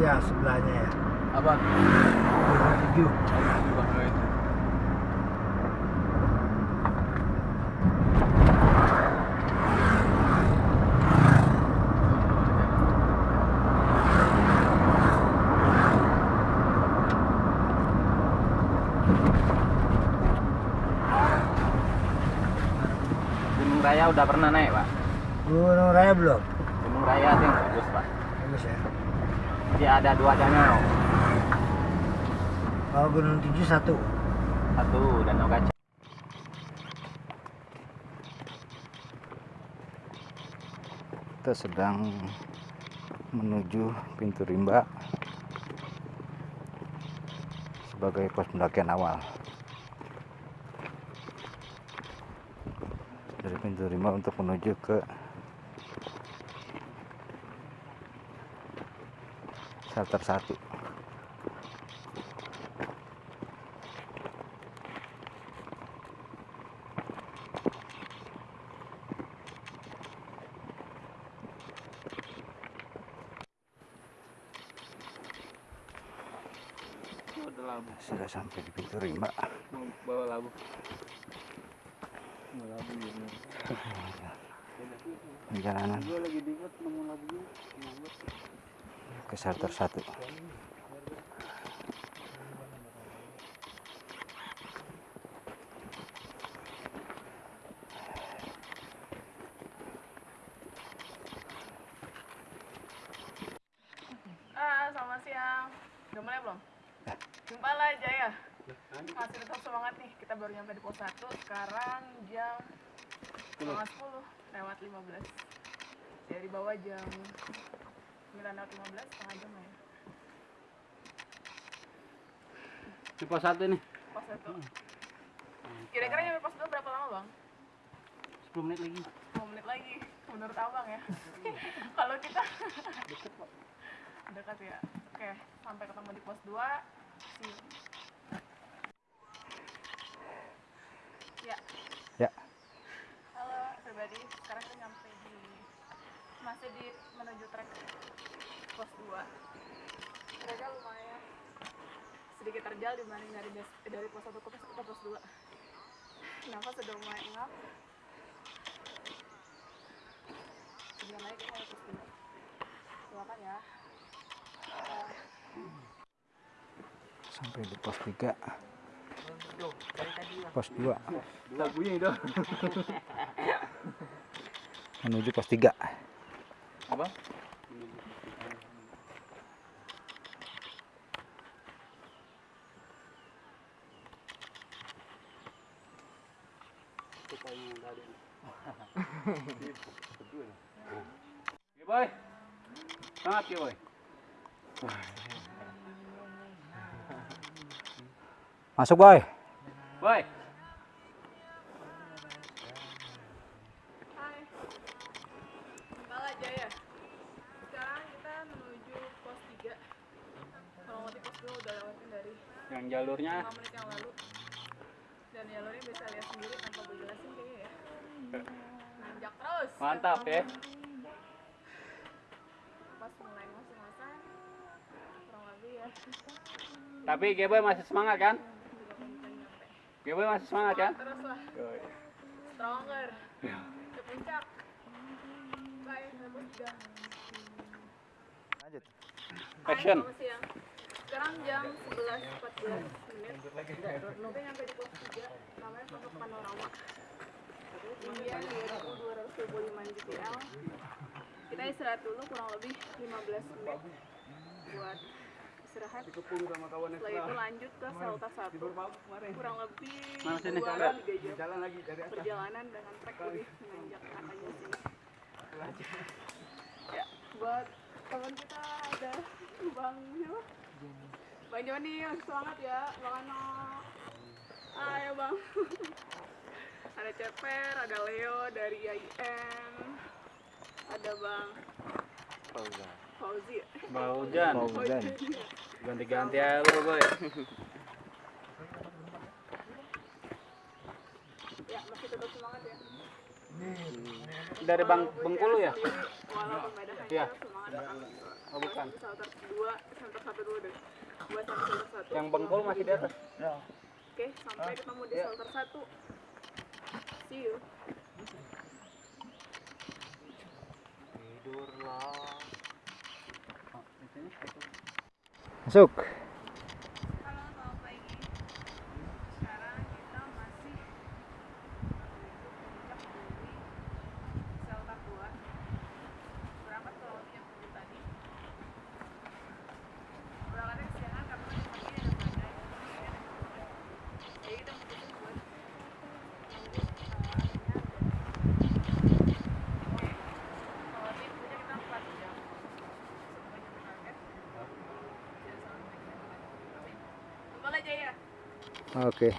Ya sebelahnya ya. Apa? Tujuh. Gunung Raya udah pernah naik, Pak? Gunung Raya belum? Gunung Raya yang bagus, Pak. Bagus ya. Dia ada dua danau. Kalau Gunung Tujuh satu. Satu danau kaca. Kita sedang menuju pintu rimba sebagai pos pendakian awal. Dari pintu rimba untuk menuju ke shelter satu. Sudah sampai di pintu rimba. Mau bawa labu. Mau labu ya. Perjalanan Gue lagi dibuat nemu labunya. Ke shelter satu. Ah, selamat siang. Udah mulai belum? Jumpa lah Jaya. Masih tetap semangat nih. Kita baru nyampe di pos 1. Sekarang jam setengah 10 lewat 15. Dari bawah jam 9 lewat 15, setengah jam ya. Di pos satu nih. Pos 1. Kira-kira nyampe pos 2 berapa lama bang? 10 menit lagi. 10 menit lagi. Menurut abang ya. Kalau kita dekat ya. Oke, sampai ketemu di pos 2. See you. Ya. Ya. Halo pribadi, sekarang kita nyampe di masih di menuju trek pos 2. Mereka lumayan sedikit terjal dibanding dari dari pos 1 ke pos, ke pos 2. Nafas sudah mulai ngap. Sebentar lagi kita pos 2. Doakan ya. Sampai di pos 3. Pos 2 Labunya itu. menuju pos 3. Apa? Oke, boy. Semangat ya, boy. Masuk, boy. Boy. Hai. Kepala Jaya. Sekarang kita menuju pos 3. Kalau ngerti pos 2 udah lewatin dari Yang jalurnya 5 menit yang lalu. Dan jalurnya bisa lihat sendiri tanpa gue jelasin. Nanjak terus. mantap ya. Pas mulai ngos-ngosan. Kurang lebih ya. Tapi Geboy masih semangat kan? 30 menit nyampe. Geboy masih semangat kan? Terus lah. Stronger. Ke puncak. Bye. Sampai pos 3. Lanjut. Action. Sekarang jam 11.14 menit. Kita nyampe di pos 3, namanya pondok panorama. Ketinggian 2225 mdpl. Kita istirahat dulu kurang lebih 15 menit buat istirahat. Setelah itu lanjut ke Salta 1. Kurang lebih Mana sini? 2 Lihat. 3 jam perjalanan dengan trek lebih menanjak katanya sini. Ya, buat teman kita ada Bang siapa? Bang Joni, semangat ya, Bang Ano. Ayo Bang. Fair, ada Leo dari IAIN, ada Bang Fauzi Fauzi. Fauzan. Fauzan. Ganti-ganti aja lu, Boy. Ya, masih tetap semangat ya. Dari Bang Bengkulu ya? Walaupun ya. Iya. Oh, bukan. Yang Bengkulu masih di atas. Oke, sampai ketemu di ya. shelter 1. You. Tidurlah. Masuk. Jangan sampai